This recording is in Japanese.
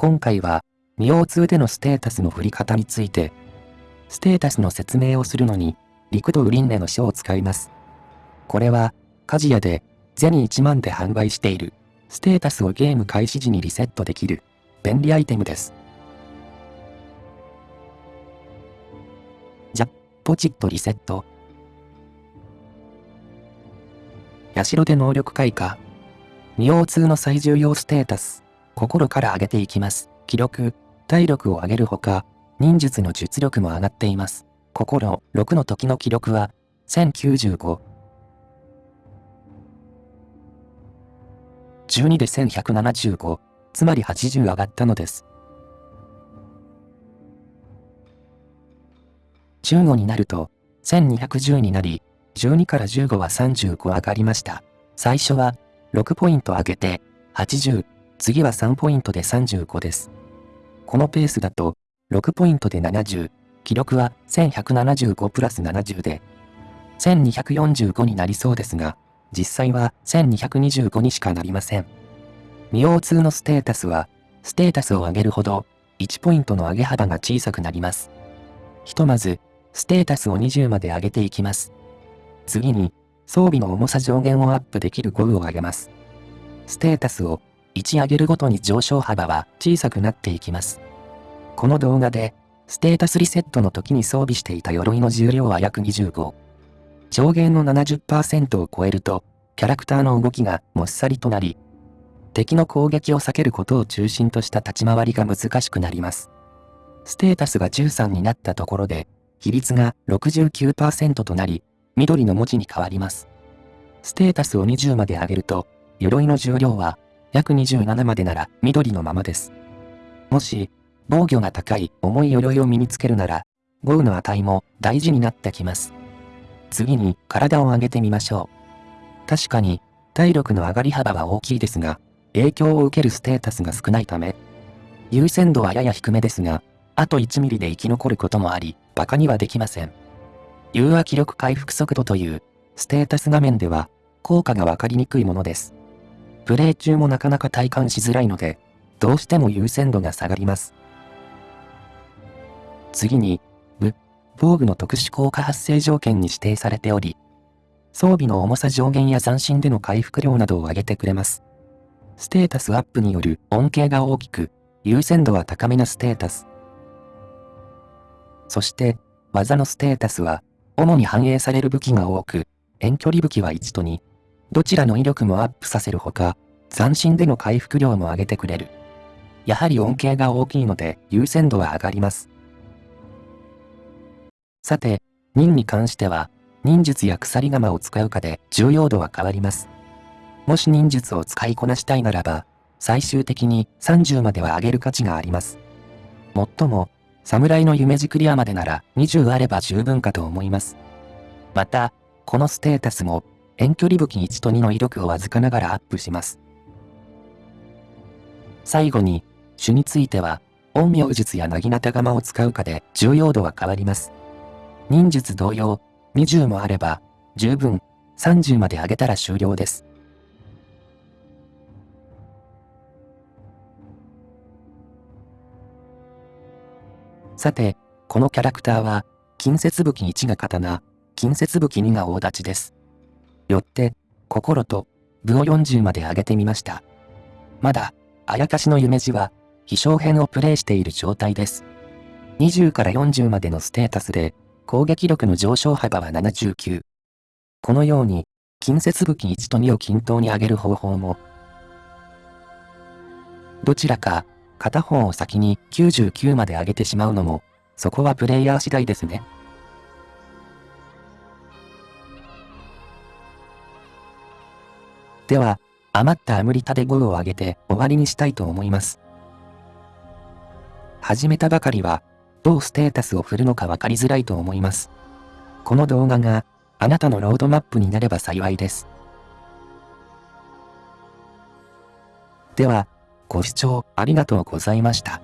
今回は、ミオ2でのステータスの振り方について、ステータスの説明をするのに、陸道輪廻の書を使います。これは、カジヤで、ゼニ1万で販売している、ステータスをゲーム開始時にリセットできる、便利アイテムです。じゃ、ポチッとリセット。社で能力開花。ミオ2の最重要ステータス。心から上げていきます。記録、体力を上げるほか、忍術の術力も上がっています。心、6の時の記録は、1095。12で1175、つまり80上がったのです。15になると、1210になり、12から15は35上がりました。最初は、6ポイント上げて、80、次は3ポイントで35です。このペースだと、6ポイントで70、記録は1175プラス70で、1245になりそうですが、実際は1225にしかなりません。ミオ2のステータスは、ステータスを上げるほど、1ポイントの上げ幅が小さくなります。ひとまず、ステータスを20まで上げていきます。次に、装備の重さ上限をアップできる5を上げます。ステータスを1上げるごとに上昇幅は小さくなっていきます。この動画で、ステータスリセットの時に装備していた鎧の重量は約25。上限の70%を超えると、キャラクターの動きがもっさりとなり、敵の攻撃を避けることを中心とした立ち回りが難しくなります。ステータスが13になったところで、比率が69%となり、緑の文字に変わります。ステータスを20まで上げると、鎧の重量は約27までなら緑のままです。もし、防御が高い重い鎧を身につけるなら、豪雨の値も大事になってきます。次に体を上げてみましょう。確かに、体力の上がり幅は大きいですが、影響を受けるステータスが少ないため、優先度はやや低めですが、あと1ミリで生き残ることもあり、馬鹿にはできません。融和気力回復速度というステータス画面では効果がわかりにくいものです。プレイ中もなかなか体感しづらいので、どうしても優先度が下がります。次に、武、防具の特殊効果発生条件に指定されており、装備の重さ上限や斬新での回復量などを上げてくれます。ステータスアップによる恩恵が大きく、優先度は高めなステータス。そして、技のステータスは、主に反映される武器が多く、遠距離武器は1と2。どちらの威力もアップさせるほか、斬新での回復量も上げてくれる。やはり恩恵が大きいので優先度は上がります。さて、忍に関しては、忍術や鎖鎌を使うかで重要度は変わります。もし忍術を使いこなしたいならば、最終的に30までは上げる価値があります。もっとも、侍の夢クリアまでなら20あれば十分かと思います。また、このステータスも遠距離武器1と2の威力をわずかながらアップします。最後に、種については、陰陽術やなぎなた釜を使うかで重要度は変わります。忍術同様、20もあれば、十分、30まで上げたら終了です。さて、このキャラクターは、近接武器1が刀、近接武器2が大立ちです。よって、心と、部を40まで上げてみました。まだ、あやかしの夢路は、飛翔編をプレイしている状態です。20から40までのステータスで、攻撃力の上昇幅は79。このように、近接武器1と2を均等に上げる方法も、どちらか、片方を先に99まで上げてしまうのも、そこはプレイヤー次第ですね。では、余ったアムリタで5を上げて終わりにしたいと思います。始めたばかりは、どうステータスを振るのか分かりづらいと思います。この動画があなたのロードマップになれば幸いです。では、ご視聴ありがとうございました。